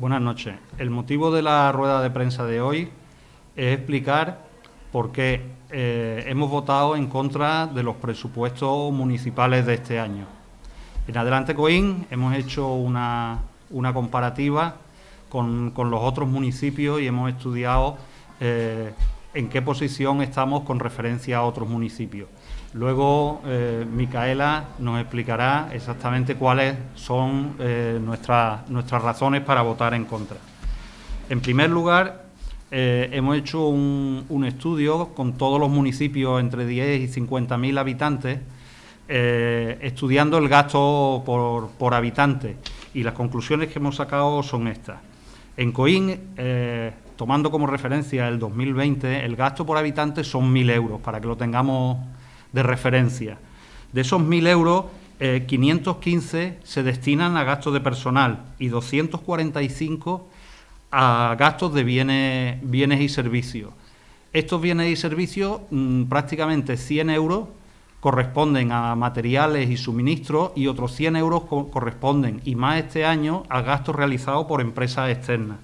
Buenas noches. El motivo de la rueda de prensa de hoy es explicar por qué eh, hemos votado en contra de los presupuestos municipales de este año. En Adelante Coín hemos hecho una, comparativa con, los otros municipios y hemos estudiado eh, en qué posición estamos con referencia a otros municipios. Luego, eh, Micaela nos explicará exactamente cuáles son eh, nuestras, nuestras razones para votar en contra. En primer lugar, eh, hemos hecho un, estudio con todos los municipios entre 10 y 50.000 habitantes, estudiando el gasto por, por, habitante. Y las conclusiones que hemos sacado son estas. En Coín, tomando como referencia el 2020, el gasto por habitante son 1.000 euros, para que lo tengamos de referencia. De esos 1.000 euros, 515 eh, se destinan a gastos de personal y 245 a gastos de bienes, bienes y servicios. Estos bienes y servicios, mm, prácticamente 100 euros corresponden a materiales y suministros y otros 100 euros corresponden, y más este año, a gastos realizados por empresas externas.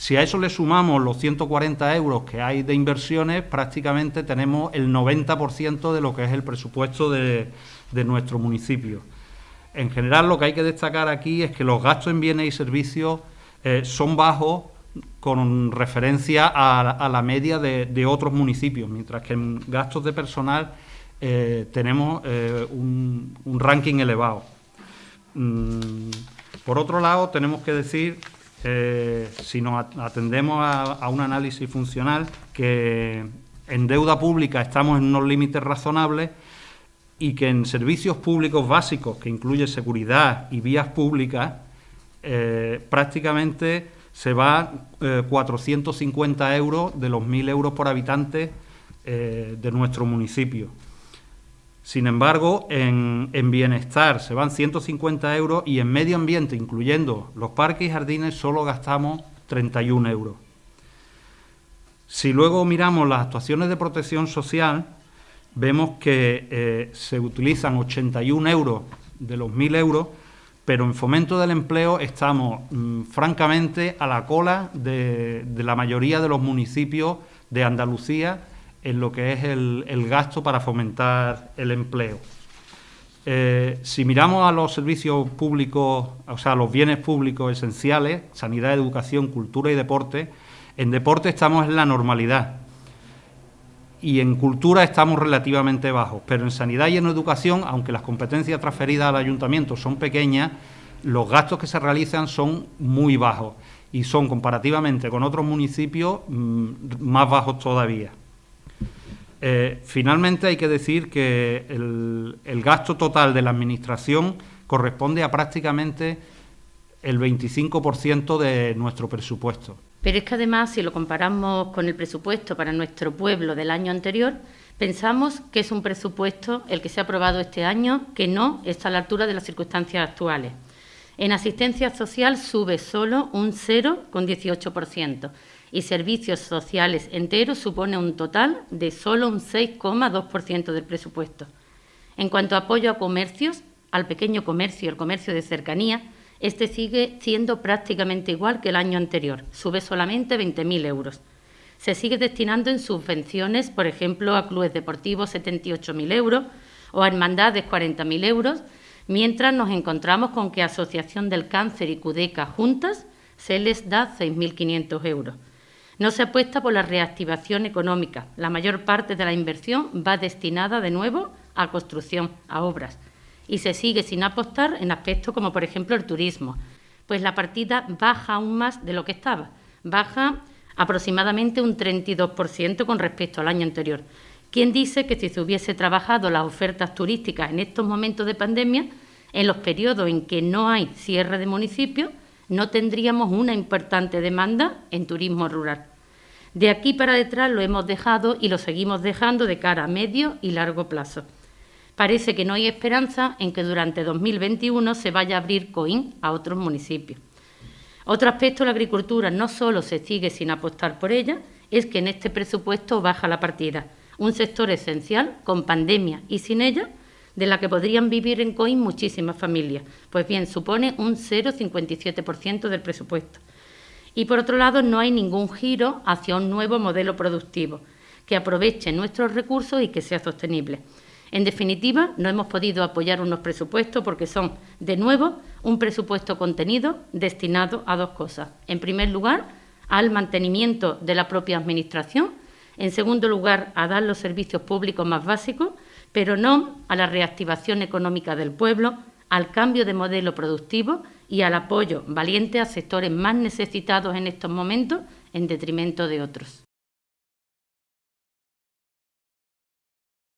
Si a eso le sumamos los 140 euros que hay de inversiones, prácticamente tenemos el 90% de lo que es el presupuesto de, nuestro municipio. En general, lo que hay que destacar aquí es que los gastos en bienes y servicios eh, son bajos con referencia a, la media de, otros municipios, mientras que en gastos de personal eh, tenemos eh, un, ranking elevado. Mm, por otro lado, tenemos que decir eh, si nos atendemos a, un análisis funcional, que en deuda pública estamos en unos límites razonables y que en servicios públicos básicos, que incluye seguridad y vías públicas, eh, prácticamente se va 450 eh, euros de los 1.000 euros por habitante de nuestro municipio. Sin embargo, en, bienestar se van 150 euros y en medio ambiente, incluyendo los parques y jardines, solo gastamos 31 euros. Si luego miramos las actuaciones de protección social, vemos que eh, se utilizan 81 euros de los 1.000 euros, pero en fomento del empleo estamos mm, francamente a la cola de la mayoría de los municipios de Andalucía en lo que es el, gasto para fomentar el empleo. Eh, si miramos a los servicios públicos, o sea, los bienes públicos esenciales, sanidad, educación, cultura y deporte, en deporte estamos en la normalidad y en cultura estamos relativamente bajos, pero en sanidad y en educación, aunque las competencias transferidas al ayuntamiento son pequeñas, los gastos que se realizan son muy bajos y son comparativamente con otros municipios mm, más bajos todavía. Eh, finalmente hay que decir que el, gasto total de la Administración corresponde a prácticamente el 25% de nuestro presupuesto. Pero es que además, si lo comparamos con el presupuesto para nuestro pueblo del año anterior, pensamos que es un presupuesto el que se ha aprobado este año que no está a la altura de las circunstancias actuales. En asistencia social sube solo un 0,18% y servicios sociales enteros supone un total de solo un 6,2% del presupuesto. En cuanto a apoyo a comercios, al pequeño comercio y al comercio de cercanía, este sigue siendo prácticamente igual que el año anterior, sube solamente 20.000 euros. Se sigue destinando en subvenciones, por ejemplo, a clubes deportivos 78.000 euros o a hermandades 40.000 euros, mientras nos encontramos con que Asociación del Cáncer y CUDECA juntas se les da 6.500 euros. No se apuesta por la reactivación económica. La mayor parte de la inversión va destinada de nuevo a construcción, a obras. Y se sigue sin apostar en aspectos como, por ejemplo, el turismo. Pues la partida baja aún más de lo que estaba. Baja aproximadamente un 32% con respecto al año anterior. ¿Quién dice que si se hubiese trabajado las ofertas turísticas en estos momentos de pandemia, en los periodos en que no hay cierre de municipios, no tendríamos una importante demanda en turismo rural? De aquí para detrás lo hemos dejado y lo seguimos dejando de cara a medio y largo plazo. Parece que no hay esperanza en que durante 2021 se vaya a abrir COIN a otros municipios. Otro aspecto la agricultura no solo se sigue sin apostar por ella, es que en este presupuesto baja la partida. Un sector esencial, con pandemia y sin ella, de la que podrían vivir en COIN muchísimas familias. Pues bien, supone un 0,57% del presupuesto. Y por otro lado, no hay ningún giro hacia un nuevo modelo productivo que aproveche nuestros recursos y que sea sostenible. En definitiva, no hemos podido apoyar unos presupuestos porque son, de nuevo, un presupuesto contenido destinado a dos cosas. En primer lugar, al mantenimiento de la propia Administración. En segundo lugar, a dar los servicios públicos más básicos, pero no a la reactivación económica del pueblo, al cambio de modelo productivo y al apoyo valiente a sectores más necesitados en estos momentos en detrimento de otros.